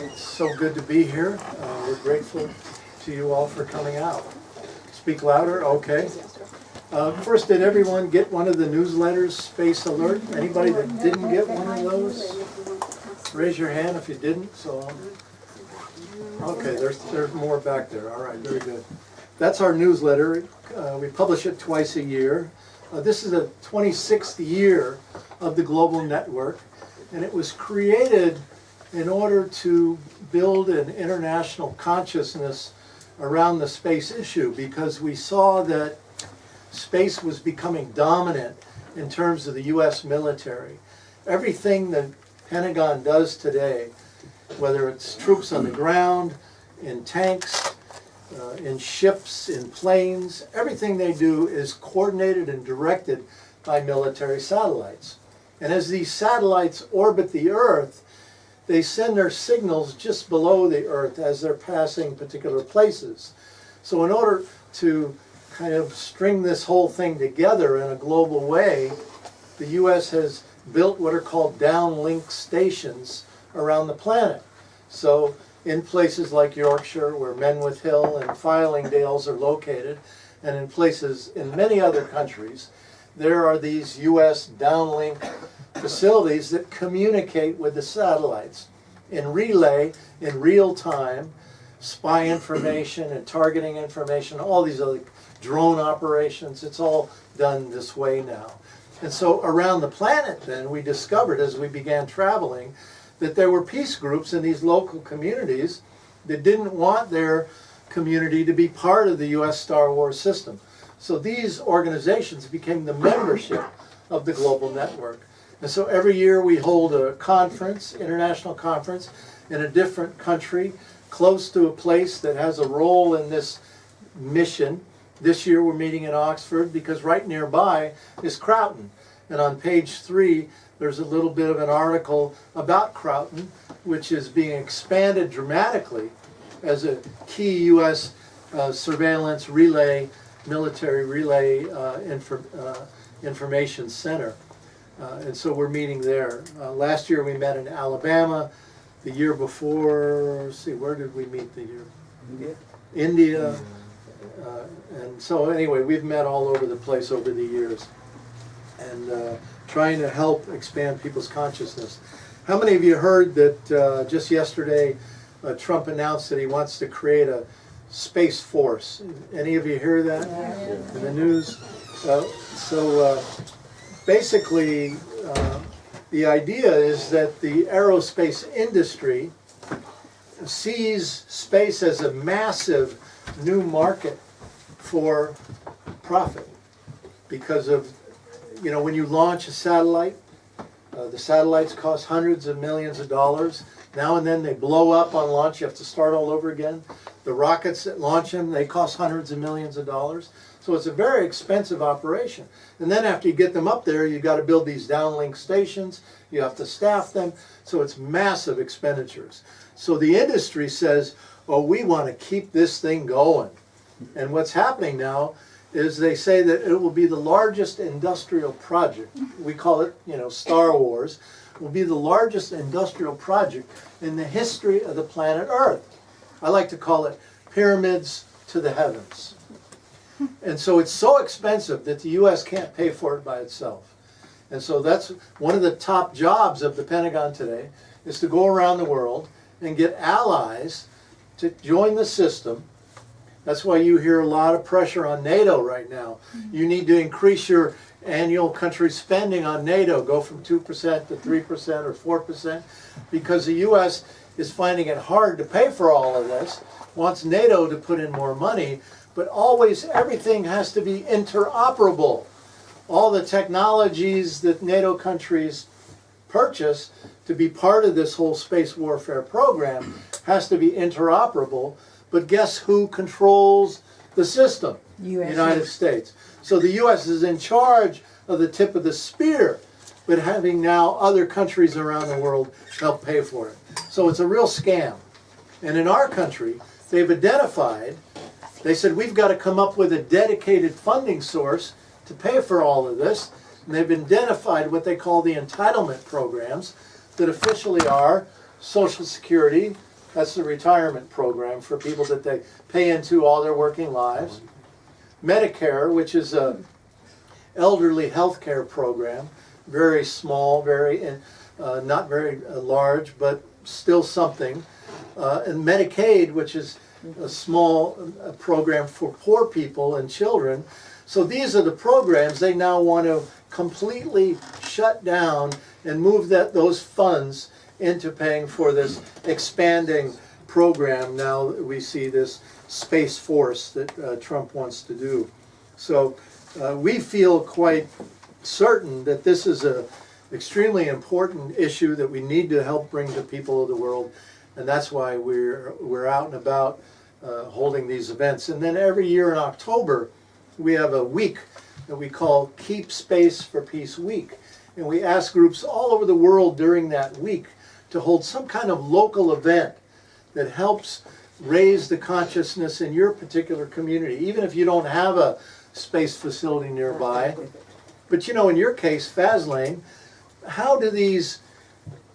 It's so good to be here. Uh, We're grateful to you all for coming out. Speak louder, okay. Uh, First, did everyone get one of the newsletters, Space Alert? Anybody that didn't get one of those? Raise your hand if you didn't, so. um, Okay, there's, there's more back there, all right, very good. That's our newsletter. Uh, We publish it twice a year. Uh, This is the 26th year of the Global Network, and it was created in order to build an international consciousness around the space issue because we saw that space was becoming dominant in terms of the US military. Everything the Pentagon does today, whether it's troops on the ground, in tanks, uh, in ships, in planes, everything they do is coordinated and directed by military satellites. And as these satellites orbit the Earth, they send their signals just below the Earth as they're passing particular places. So in order to kind of string this whole thing together in a global way, the U.S. has built what are called downlink stations around the planet. So in places like Yorkshire, where Menwith Hill and Fylingdales are located, and in places in many other countries, there are these U.S. downlink facilities that communicate with the satellites and relay in real time spy information and targeting information, all these other drone operations. It's all done this way now. And so around the planet then, we discovered as we began traveling that there were peace groups in these local communities that didn't want their community to be part of the U.S. Star Wars system. So these organizations became the membership of the global network. And so every year we hold a conference, international conference, in a different country, close to a place that has a role in this mission. This year we're meeting in Oxford because right nearby is Croughton. And on page three, there's a little bit of an article about Croughton, which is being expanded dramatically as a key U.S. Uh, surveillance relay, military relay uh, infor uh, information center. Uh, and so we're meeting there. Uh, last year we met in Alabama. The year before, see, where did we meet the year? India? India. Uh, and so anyway, we've met all over the place over the years. And uh, trying to help expand people's consciousness. How many of you heard that uh, just yesterday uh, Trump announced that he wants to create a space force? Any of you hear that in the news? Uh, so uh, basically, uh, the idea is that the aerospace industry sees space as a massive new market for profit because of, you know, when you launch a satellite, uh, the satellites cost hundreds of millions of dollars. Now and then they blow up on launch, you have to start all over again. The rockets that launch them, they cost hundreds of millions of dollars. So it's a very expensive operation. And then after you get them up there, you've got to build these downlink stations, you have to staff them, so it's massive expenditures. So the industry says, oh, we want to keep this thing going. And what's happening now is they say that it will be the largest industrial project. We call it, you know, Star Wars, will be the largest industrial project in the history of the planet Earth. I like to call it pyramids to the heavens. And so it's so expensive that the U.S. can't pay for it by itself. And so that's one of the top jobs of the Pentagon today is to go around the world and get allies to join the system. That's why you hear a lot of pressure on NATO right now. Mm-hmm. You need to increase your annual country spending on NATO, go from 2% to 3% or 4%, because the U.S. is finding it hard to pay for all of this, wants NATO to put in more money, but always everything has to be interoperable. All the technologies that NATO countries purchase to be part of this whole space warfare program has to be interoperable. But guess who controls the system? US. United States. So the U.S. is in charge of the tip of the spear, but having now other countries around the world help pay for it. So it's a real scam. And in our country, they've identified, they said, we've got to come up with a dedicated funding source to pay for all of this. And they've identified what they call the entitlement programs that officially are Social Security, That's the retirement program for people that they pay into all their working lives. Medicare, which is a elderly health care program, very small, very, uh, not very uh, large, but still something. Uh, and Medicaid, which is a small uh, program for poor people and children. So these are the programs they now want to completely shut down and move that those funds into paying for this expanding program. Now we see this space force that uh, Trump wants to do. So uh, we feel quite certain that this is a extremely important issue that we need to help bring to people of the world, and that's why we're we're out and about uh, holding these events. And then every year in October, we have a week that we call Keep Space for Peace Week, and we ask groups all over the world during that week to hold some kind of local event that helps raise the consciousness in your particular community, even if you don't have a space facility nearby. But you know, in your case, Faslane, how do these,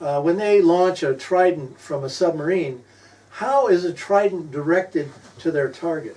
uh, when they launch a Trident from a submarine, how is a Trident directed to their target?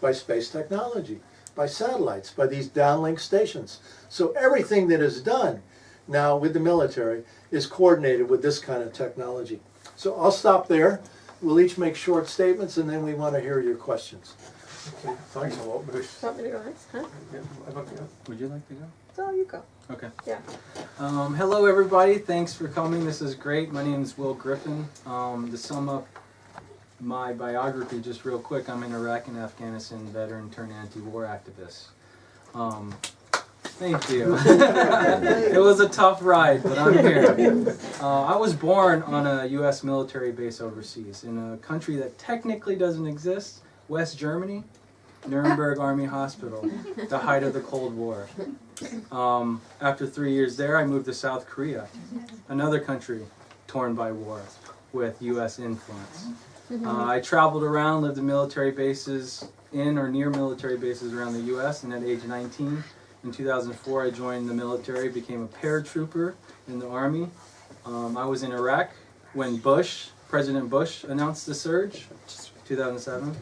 By space technology, by satellites, by these downlink stations. So everything that is done now with the military is coordinated with this kind of technology. So I'll stop there. We'll each make short statements and then we want to hear your questions. Okay, thanks a lot, Bruce. Want me to go next? Huh? Yeah, I'd like to go. Would you like to go? So you go. Okay. Yeah. Um, hello, everybody. Thanks for coming. This is great. My name is Will Griffin. Um, to sum up my biography, just real quick, I'm an Iraq and Afghanistan veteran turned anti-war activist. Um, thank you. it was a tough ride, but I'm here. Uh, I was born on a U.S. military base overseas in a country that technically doesn't exist, West Germany, Nuremberg Army Hospital, the height of the Cold War. Um, after three years there, I moved to South Korea, another country torn by war with U.S. influence. Uh, I traveled around, lived in military bases, in or near military bases around the U.S., and at age 19, in 2004, I joined the military, became a paratrooper in the Army. Um, I was in Iraq when Bush, President Bush, announced the surge, 2007.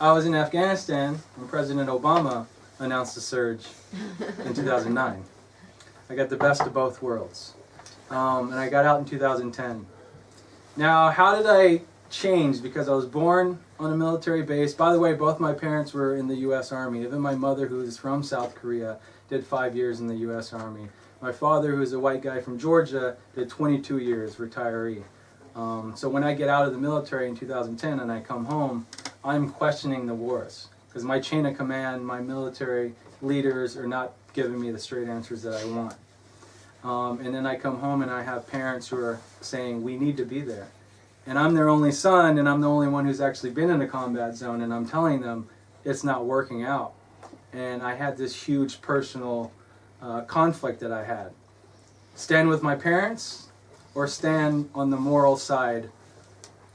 I was in Afghanistan when President Obama announced the surge in 2009. I got the best of both worlds. Um, and I got out in 2010. Now, how did I change? Because I was born on a military base. By the way, both my parents were in the U.S. Army. Even my mother, who is from South Korea, did five years in the U.S. Army. My father, who is a white guy from Georgia, did 22 years, retiree. Um, so when I get out of the military in 2010 and I come home, I'm questioning the wars because my chain of command, my military leaders are not giving me the straight answers that I want. Um, and then I come home and I have parents who are saying, we need to be there. And I'm their only son, and I'm the only one who's actually been in a combat zone, and I'm telling them it's not working out. And I had this huge personal uh, conflict that I had. Stand with my parents or stand on the moral side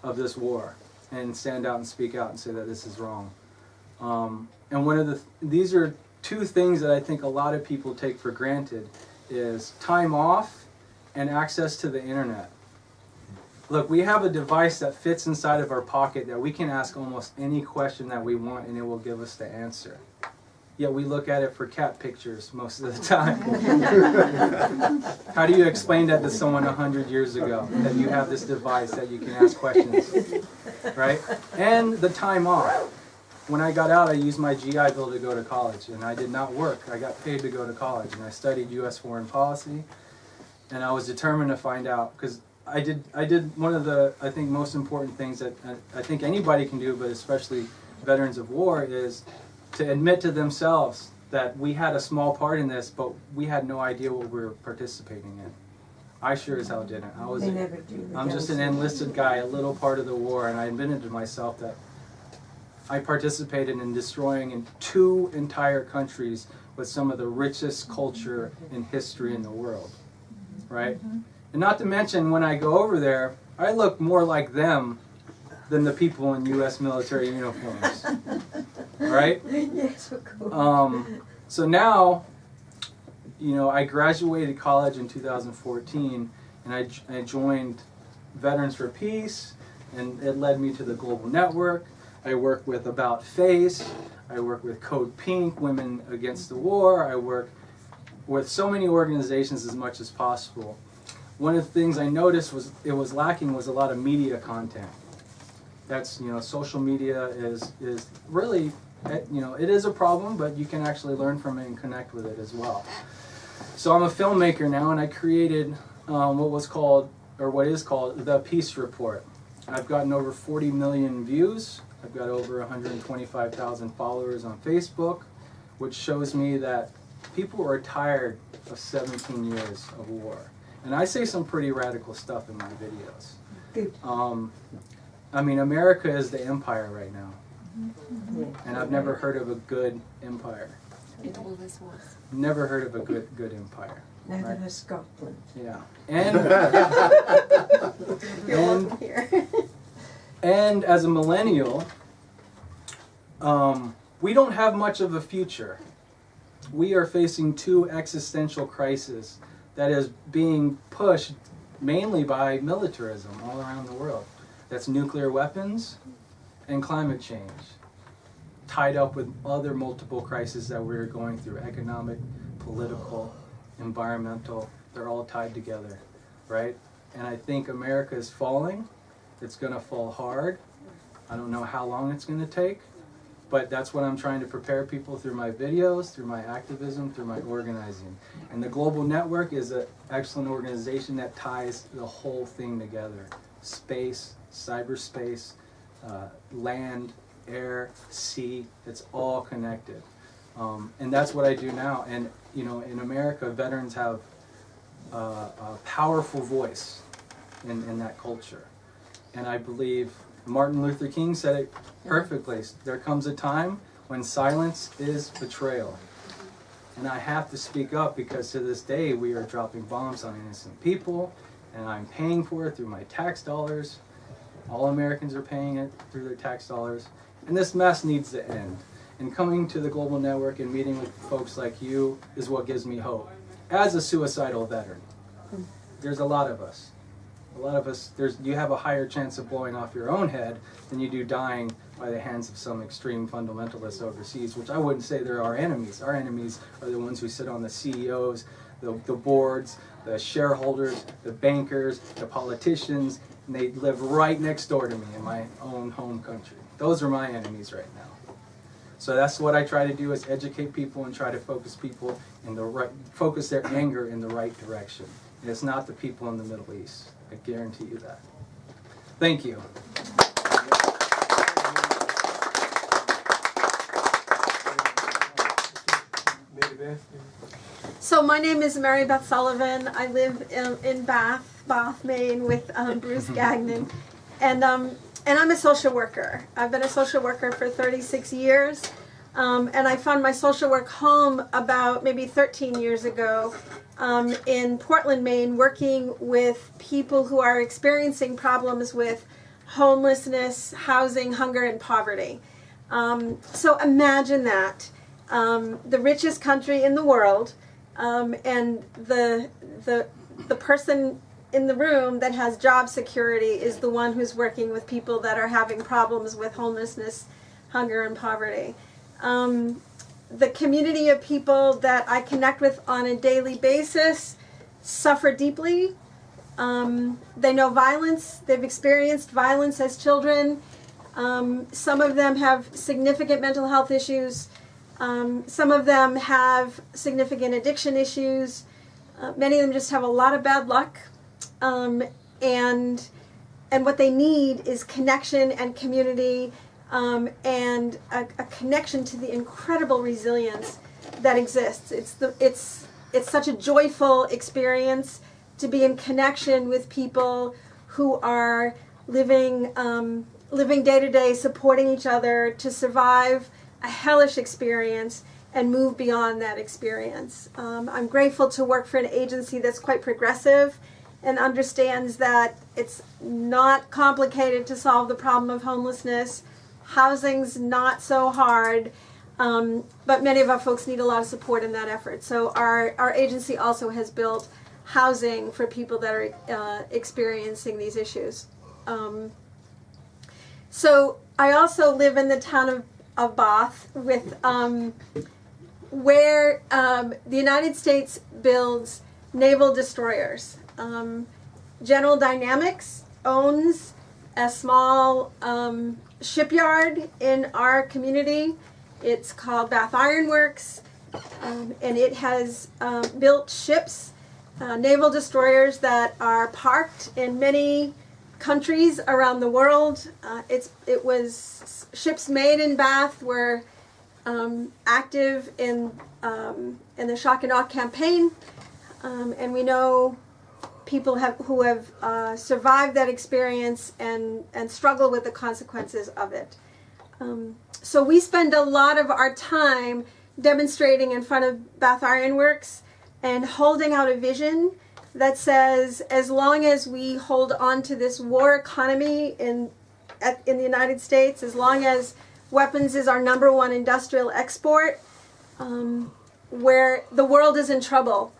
of this war and stand out and speak out and say that this is wrong. Um, and one of the, these are two things that I think a lot of people take for granted is time off and access to the internet. Look, we have a device that fits inside of our pocket that we can ask almost any question that we want and it will give us the answer. Yet we look at it for cat pictures most of the time. How do you explain that to someone a hundred years ago that you have this device that you can ask questions, right? And the time off. When I got out, I used my GI Bill to go to college, and I did not work. I got paid to go to college, and I studied U.S. foreign policy, and I was determined to find out because I did. I did one of the I think most important things that I, I think anybody can do, but especially veterans of war, is to admit to themselves that we had a small part in this, but we had no idea what we were participating in. I sure as hell didn't. I was. They never do. I'm just an enlisted guy, a little part of the war, and I admitted to myself that I participated in destroying in two entire countries with some of the richest culture and history in the world, right? Mm-hmm. And not to mention, when I go over there, I look more like them than the people in U.S. military uniforms, right? Yes, of course. Um, so now, you know, I graduated college in 2014, and I, I joined Veterans for Peace, And it led me to the Global Network. I work with About Face. I work with Code Pink, Women Against the War. I work with so many organizations as much as possible. One of the things I noticed was it was lacking was a lot of media content. That's you know social media is is really eh, you know it is a problem, but you can actually learn from it and connect with it as well. So I'm a filmmaker now, and I created um, what was called or what is called the Peace Report. I've gotten over 40 million views. I've got over 125,000 followers on Facebook, which shows me that people are tired of 17 years of war. And I say some pretty radical stuff in my videos. Um, I mean, America is the empire right now. And I've never heard of a good empire. It always was. Never heard of a good good empire. Neither Right. has Scotland. Yeah. And And- here. and as a millennial, um, we don't have much of a future. We are facing two existential crises that is being pushed mainly by militarism all around the world. That's nuclear weapons and climate change, tied up with other multiple crises that we're going through economic, political, environmental. They're all tied together, right? And I think America is falling. It's going to fall hard. I don't know how long it's going to take, but that's what I'm trying to prepare people through my videos, through my activism, through my organizing. And the Global Network is an excellent organization that ties the whole thing together space, cyberspace, uh, land, air, sea, it's all connected. Um, and that's what I do now. And, you know, in America, veterans have uh, a powerful voice in, in that culture. And I believe Martin Luther King said it perfectly. There comes a time when silence is betrayal. And I have to speak up because to this day we are dropping bombs on innocent people and I'm paying for it through my tax dollars. All Americans are paying it through their tax dollars. And this mess needs to end. And coming to the Global Network and meeting with folks like you is what gives me hope. As a suicidal veteran, there's a lot of us. A lot of us, there's you have a higher chance of blowing off your own head than you do dying by the hands of some extreme fundamentalists overseas, which I wouldn't say they're our enemies. Our enemies are the ones who sit on the CEOs, the, the boards, the shareholders, the bankers, the politicians, and they live right next door to me in my own home country. Those are my enemies right now. So that's what I try to do is educate people and try to focus people in the right, focus their anger in the right direction. And it's not the people in the Middle East. I guarantee you that. Thank you. So my name is Mary Beth Sullivan. I live in, in Bath, Bath, Maine, with um, Bruce Gagnon, and um, and I'm a social worker. I've been a social worker for 36 years, um, and I found my social work home about maybe 13 years ago um, in Portland, Maine, working with people who are experiencing problems with homelessness, housing, hunger, and poverty. Um, so imagine that. Um, the richest country in the world, um, and the, the, the person in the room that has job security is the one who's working with people that are having problems with homelessness, hunger, and poverty. Um, the community of people that I connect with on a daily basis suffer deeply. Um, they know violence, they've experienced violence as children. Um, some of them have significant mental health issues. Um, some of them have significant addiction issues. Uh, many of them just have a lot of bad luck. Um, and and what they need is connection and community um, and a, a connection to the incredible resilience that exists. It's the it's it's such a joyful experience to be in connection with people who are living um, living day to day, supporting each other to survive a hellish experience and move beyond that experience. Um, I'm grateful to work for an agency that's quite progressive and understands that it's not complicated to solve the problem of homelessness. Housing's not so hard, um, but many of our folks need a lot of support in that effort. So our, our agency also has built housing for people that are uh, experiencing these issues. Um, So I also live in the town of, of Bath with um, where um, the United States builds naval destroyers. Um, General Dynamics owns a small um, shipyard in our community. It's called Bath Iron Works, um, and it has um, built ships, uh, naval destroyers that are parked in many countries around the world. Uh, it's it was ships made in Bath were um, active in um, in the shock and awe campaign, um, and we know people have who have uh, survived that experience and and struggle with the consequences of it. Um, so we spend a lot of our time demonstrating in front of Bath Iron Works and holding out a vision that says as long as we hold on to this war economy in at, in the United States, as long as weapons is our number one industrial export, um, where the world is in trouble.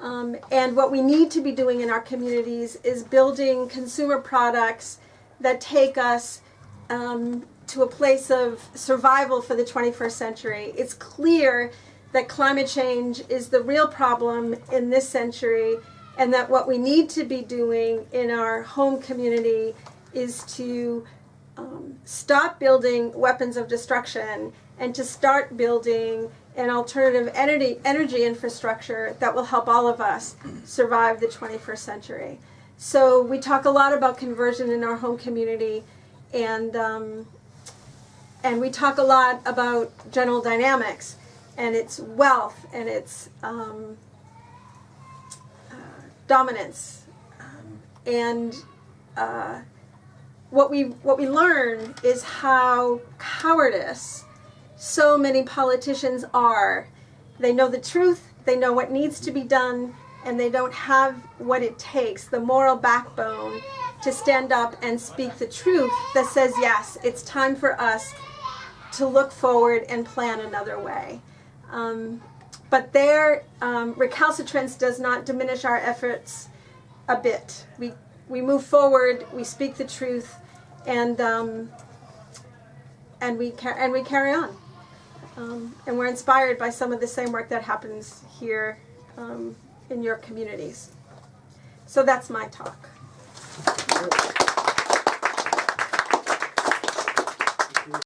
Um, and what we need to be doing in our communities is building consumer products that take us um, to a place of survival for the 21st century. It's clear that climate change is the real problem in this century, and that what we need to be doing in our home community is to um, stop building weapons of destruction and to start building an alternative energy energy infrastructure that will help all of us survive the 21st century. So we talk a lot about conversion in our home community, and um, and we talk a lot about General Dynamics and its wealth and its um, uh, dominance, and uh, what we what we learn is how cowardice so many politicians are. They know the truth, they know what needs to be done, and they don't have what it takes, the moral backbone to stand up and speak the truth that says, yes, it's time for us to look forward and plan another way. Um, but their um, recalcitrance does not diminish our efforts a bit. We, we move forward, we speak the truth, and, um, and, we, and we carry on. Um, and we're inspired by some of the same work that happens here um, in your communities. So that's my talk.